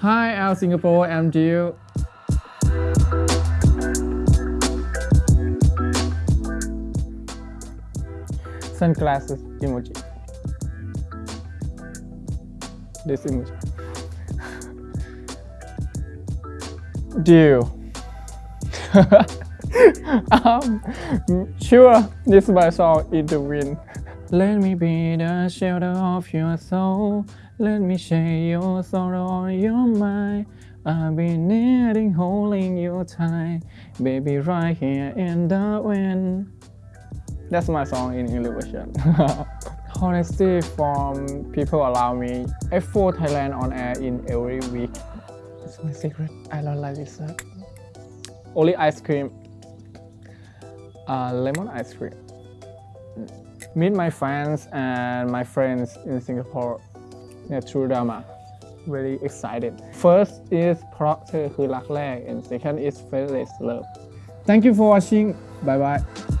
Hi, Al Singapore, I'm Jill. Sunglasses emoji. This emoji. Deal. um, sure, this is my song in the wind. Let me be the shelter of your soul. Let me share your sorrow on your mind. I'll be needing holding you tight, baby, right here in the wind. That's my song in English version. Honesty from people around me. F4 Thailand on air in every week. It's my secret. I don't like dessert. Only ice cream. Uh, lemon ice cream Meet my fans and my friends in Singapore. Yeah, true drama. Very excited. First is เพราะเธอคือรักแรก and second is fearless love. Thank you for watching. Bye bye.